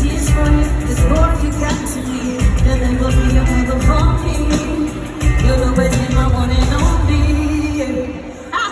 Tears for you, there's more you. Got to give